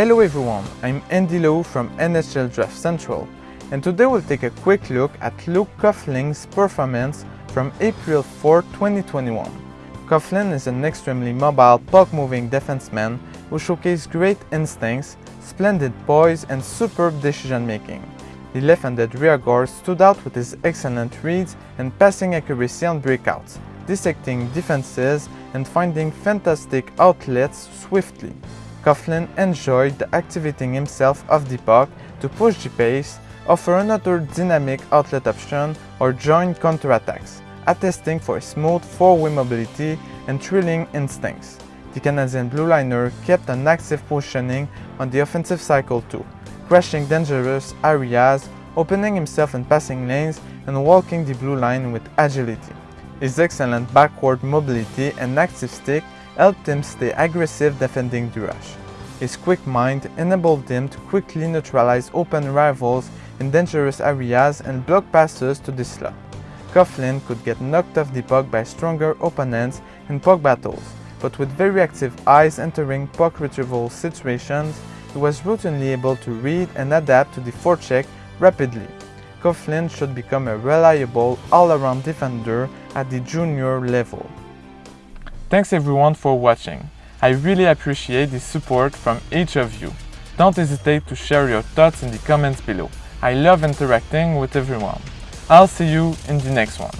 Hello everyone, I'm Andy Lowe from NHL Draft Central and today we'll take a quick look at Luke Coughlin's performance from April 4, 2021. Coughlin is an extremely mobile, puck-moving defenseman who showcased great instincts, splendid poise and superb decision-making. The left-handed rear guard stood out with his excellent reads and passing accuracy on breakouts, dissecting defenses and finding fantastic outlets swiftly. Coughlin enjoyed activating himself off the puck to push the pace, offer another dynamic outlet option or join counterattacks, attesting for smooth four-way mobility and thrilling instincts. The Canadian blue liner kept an active positioning on the offensive cycle too, crashing dangerous areas, opening himself in passing lanes and walking the blue line with agility. His excellent backward mobility and active stick helped him stay aggressive defending rush. His quick mind enabled him to quickly neutralize open rivals in dangerous areas and block passes to the slot. Coughlin could get knocked off the puck by stronger opponents in puck battles, but with very active eyes entering puck retrieval situations, he was routinely able to read and adapt to the forecheck rapidly. Coughlin should become a reliable all-around defender at the junior level. Thanks everyone for watching. I really appreciate the support from each of you. Don't hesitate to share your thoughts in the comments below. I love interacting with everyone. I'll see you in the next one.